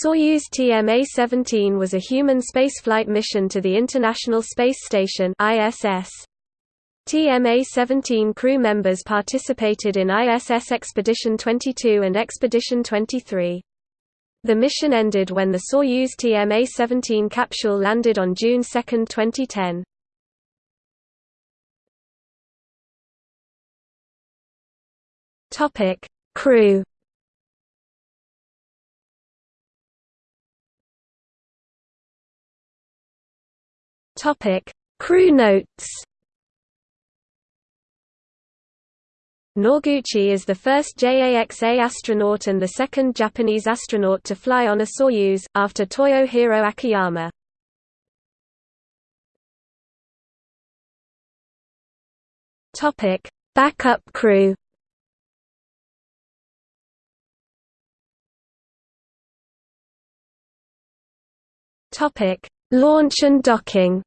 Soyuz TMA-17 was a human spaceflight mission to the International Space Station ISS. TMA-17 crew members participated in ISS Expedition 22 and Expedition 23. The mission ended when the Soyuz TMA-17 capsule landed on June 2, 2010. Topic: Crew Topic: Crew notes. Noguchi is the first JAXA astronaut and the second Japanese astronaut to fly on a Soyuz, after Toyohiro Akiyama. Backup crew. Launch and docking.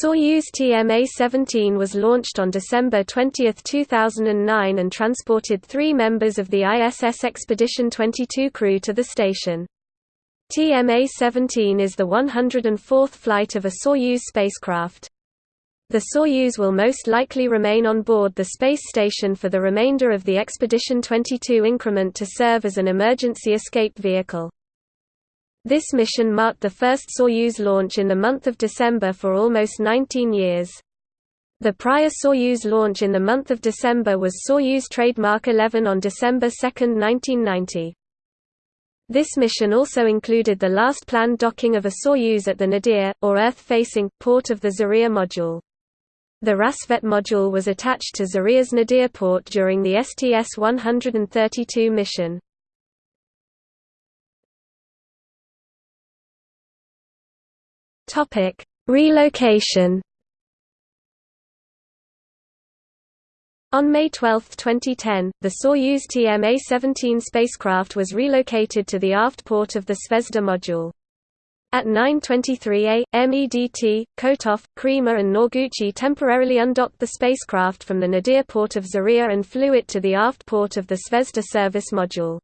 Soyuz TMA-17 was launched on December 20, 2009 and transported three members of the ISS Expedition 22 crew to the station. TMA-17 is the 104th flight of a Soyuz spacecraft. The Soyuz will most likely remain on board the space station for the remainder of the Expedition 22 increment to serve as an emergency escape vehicle. This mission marked the first Soyuz launch in the month of December for almost 19 years. The prior Soyuz launch in the month of December was Soyuz Trademark 11 on December 2, 1990. This mission also included the last planned docking of a Soyuz at the Nadir, or Earth-facing, port of the Zarya module. The Rassvet module was attached to Zarya's Nadir port during the STS-132 mission. Topic: Relocation. On May 12, 2010, the Soyuz TMA-17 spacecraft was relocated to the aft port of the Zvezda module. At 9.23 a.m. MEDT, Kotov, Creamer and Noguchi temporarily undocked the spacecraft from the Nadir port of Zarya and flew it to the aft port of the Zvezda service module.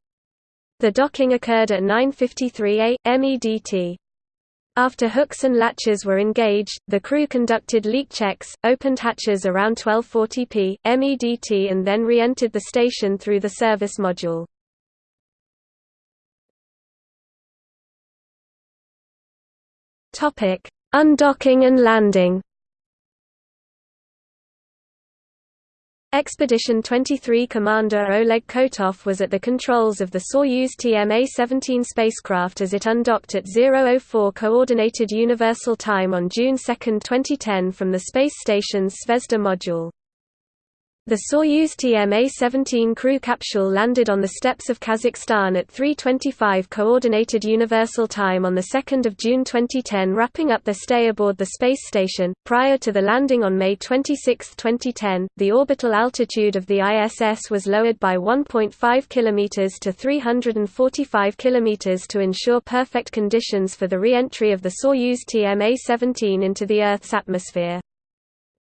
The docking occurred at 9.53 a.m. MEDT. After hooks and latches were engaged, the crew conducted leak checks, opened hatches around 1240 p. MEDT and then re-entered the station through the service module. Undocking and landing Expedition 23 commander Oleg Kotov was at the controls of the Soyuz TMA-17 spacecraft as it undocked at 004 Coordinated Universal Time on June 2, 2010 from the space station's Zvezda module. The Soyuz TMA-17 crew capsule landed on the steppes of Kazakhstan at 3:25 coordinated universal time on the 2nd of June 2010, wrapping up their stay aboard the space station. Prior to the landing on May 26, 2010, the orbital altitude of the ISS was lowered by 1.5 km to 345 km to ensure perfect conditions for the re-entry of the Soyuz TMA-17 into the Earth's atmosphere.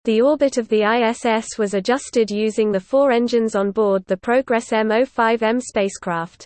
The orbit of the ISS was adjusted using the four engines on board the Progress M05M spacecraft.